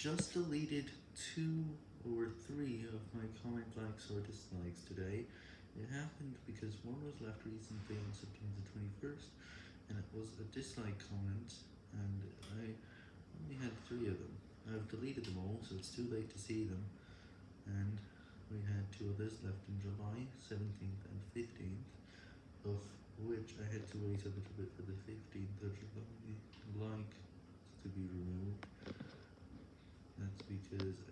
just deleted two or three of my comment likes or dislikes today. It happened because one was left recently on September 21st, and it was a dislike comment, and I only had three of them. I've deleted them all, so it's too late to see them, and we had two others left in July 17th and 15th, of which I had to wait a little bit for the 15th of July because